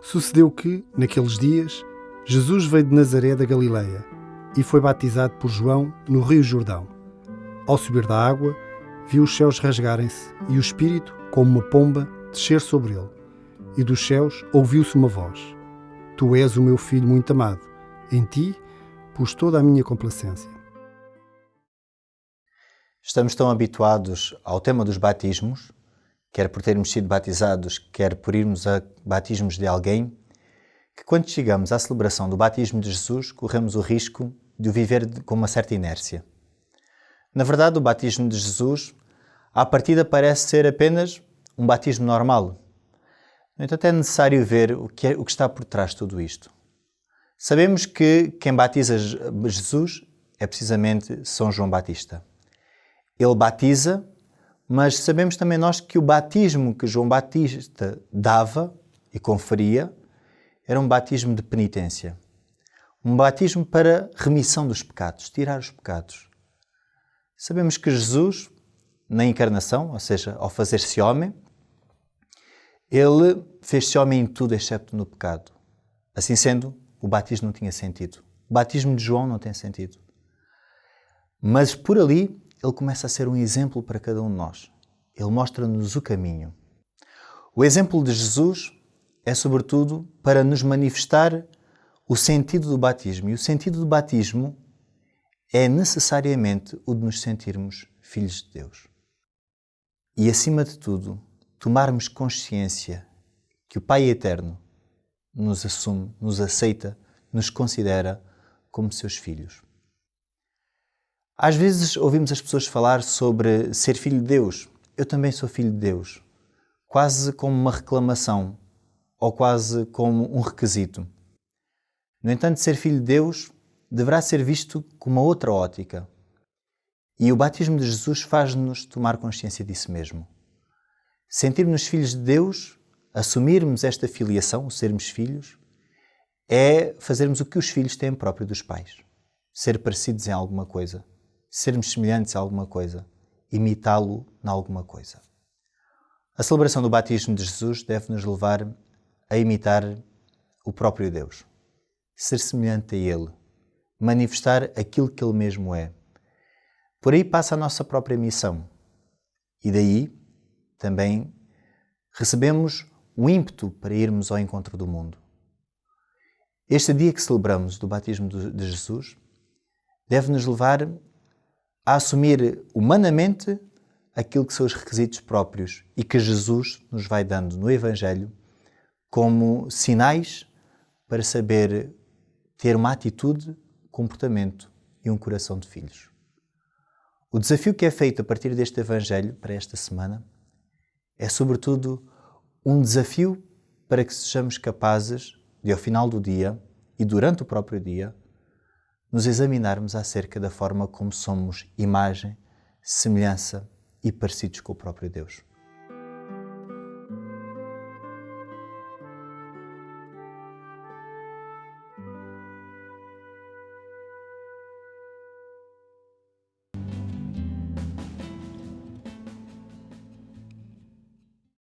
Sucedeu que, naqueles dias, Jesus veio de Nazaré da Galileia e foi batizado por João no Rio Jordão. Ao subir da água, viu os céus rasgarem-se e o Espírito, como uma pomba, descer sobre ele. E dos céus ouviu-se uma voz: Tu és o meu filho muito amado. Em ti pus toda a minha complacência. Estamos tão habituados ao tema dos batismos, quer por termos sido batizados, quer por irmos a batismos de alguém, que quando chegamos à celebração do batismo de Jesus, corremos o risco de o viver com uma certa inércia. Na verdade, o batismo de Jesus, à partida, parece ser apenas um batismo normal. No entanto, é necessário ver o que, é, o que está por trás de tudo isto. Sabemos que quem batiza Jesus é precisamente São João Batista. Ele batiza, mas sabemos também nós que o batismo que João Batista dava e conferia era um batismo de penitência. Um batismo para remissão dos pecados, tirar os pecados. Sabemos que Jesus, na encarnação, ou seja, ao fazer-se homem, ele fez-se homem em tudo excepto no pecado. Assim sendo, o batismo não tinha sentido. O batismo de João não tem sentido. Mas por ali, ele começa a ser um exemplo para cada um de nós. Ele mostra-nos o caminho. O exemplo de Jesus é, sobretudo, para nos manifestar o sentido do batismo. E o sentido do batismo é necessariamente o de nos sentirmos filhos de Deus. E, acima de tudo, tomarmos consciência que o Pai Eterno nos assume, nos aceita, nos considera como seus filhos. Às vezes ouvimos as pessoas falar sobre ser filho de Deus. Eu também sou filho de Deus. Quase como uma reclamação ou quase como um requisito. No entanto, ser filho de Deus deverá ser visto com uma outra ótica. E o batismo de Jesus faz-nos tomar consciência disso mesmo. Sentirmos filhos de Deus, assumirmos esta filiação, sermos filhos, é fazermos o que os filhos têm próprio dos pais. Ser parecidos em alguma coisa, sermos semelhantes a alguma coisa, imitá-lo em alguma coisa. A celebração do batismo de Jesus deve nos levar a imitar o próprio Deus, ser semelhante a Ele, manifestar aquilo que Ele mesmo é. Por aí passa a nossa própria missão. E daí também recebemos o ímpeto para irmos ao encontro do mundo. Este dia que celebramos do batismo de Jesus deve nos levar a assumir humanamente aquilo que são os requisitos próprios e que Jesus nos vai dando no Evangelho como sinais para saber ter uma atitude, comportamento e um coração de filhos. O desafio que é feito a partir deste Evangelho para esta semana é, sobretudo, um desafio para que sejamos capazes de, ao final do dia e durante o próprio dia, nos examinarmos acerca da forma como somos imagem, semelhança e parecidos com o próprio Deus.